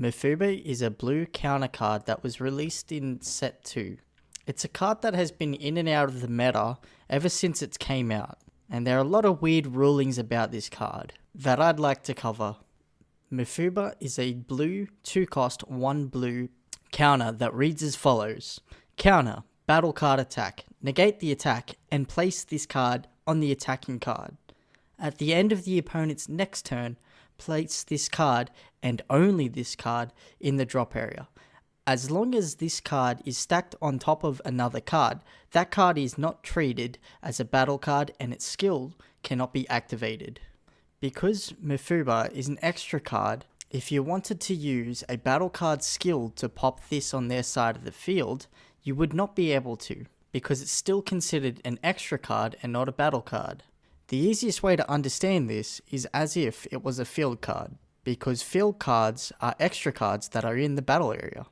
Mafuba is a blue counter card that was released in set 2. It's a card that has been in and out of the meta ever since it came out, and there are a lot of weird rulings about this card that I'd like to cover. Mafuba is a blue 2 cost 1 blue counter that reads as follows Counter, battle card attack, negate the attack, and place this card on the attacking card. At the end of the opponent's next turn, place this card and only this card in the drop area. As long as this card is stacked on top of another card, that card is not treated as a battle card and its skill cannot be activated. Because Mafuba is an extra card, if you wanted to use a battle card skill to pop this on their side of the field, you would not be able to, because it's still considered an extra card and not a battle card. The easiest way to understand this is as if it was a field card, because field cards are extra cards that are in the battle area.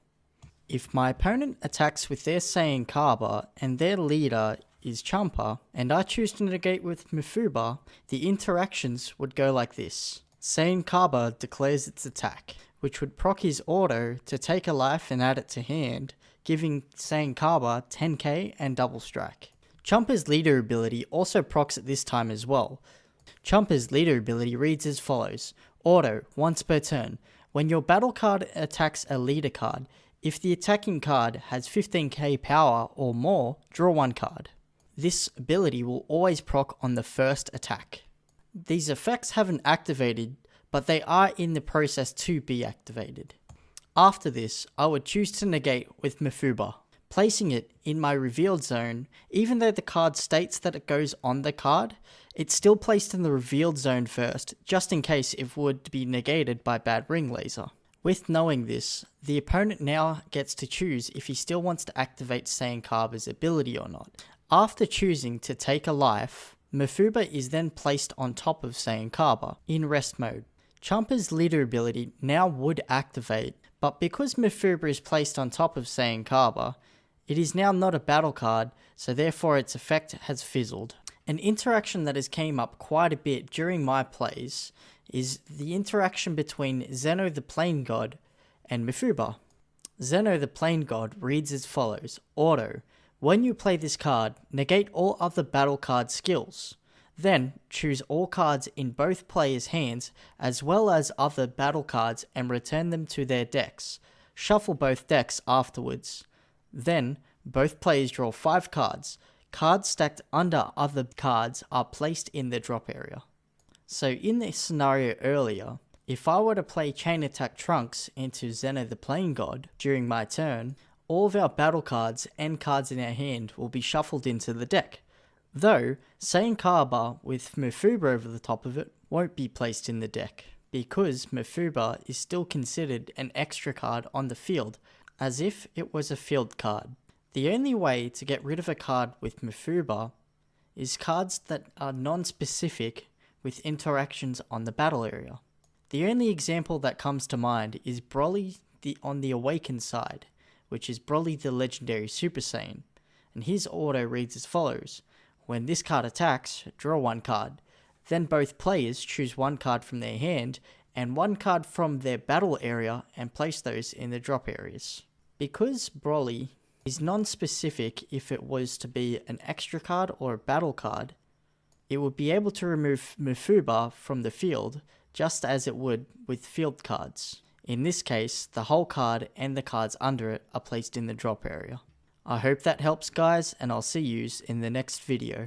If my opponent attacks with their Saiyan Cabba and their leader is Champa, and I choose to negate with Mafuba, the interactions would go like this. Saiyan Cabba declares its attack, which would proc his auto to take a life and add it to hand, giving Saiyan Cabba 10k and double strike. Champa's leader ability also procs at this time as well. Champa's leader ability reads as follows Auto, once per turn. When your battle card attacks a leader card, if the attacking card has 15k power or more, draw one card. This ability will always proc on the first attack. These effects haven't activated, but they are in the process to be activated. After this, I would choose to negate with Mafuba placing it in my revealed zone, even though the card states that it goes on the card, it's still placed in the revealed zone first, just in case it would be negated by bad ring laser. With knowing this, the opponent now gets to choose if he still wants to activate Saiyan Cabba's ability or not. After choosing to take a life, Mafuba is then placed on top of Saiyan Cabba in rest mode. Champa's leader ability now would activate, but because Mafuba is placed on top of Saiyan Cabba, it is now not a battle card, so therefore its effect has fizzled. An interaction that has came up quite a bit during my plays is the interaction between Zeno the Plane God and Mafuba. Zeno the Plane God reads as follows Auto. When you play this card, negate all other battle card skills. Then, choose all cards in both players' hands as well as other battle cards and return them to their decks. Shuffle both decks afterwards. Then, both players draw 5 cards. Cards stacked under other cards are placed in the drop area. So in this scenario earlier, if I were to play Chain Attack Trunks into Zeno the Plane God during my turn, all of our battle cards and cards in our hand will be shuffled into the deck. Though, Saiyan Cabba with Mafuba over the top of it won't be placed in the deck, because Mafuba is still considered an extra card on the field as if it was a field card. The only way to get rid of a card with Mafuba is cards that are non-specific with interactions on the battle area. The only example that comes to mind is Broly the, on the Awakened side, which is Broly the Legendary Super Saiyan, and his auto reads as follows. When this card attacks, draw one card. Then both players choose one card from their hand and one card from their battle area and place those in the drop areas. Because Broly is non-specific if it was to be an extra card or a battle card, it would be able to remove Mafuba from the field just as it would with field cards. In this case, the whole card and the cards under it are placed in the drop area. I hope that helps guys and I'll see yous in the next video.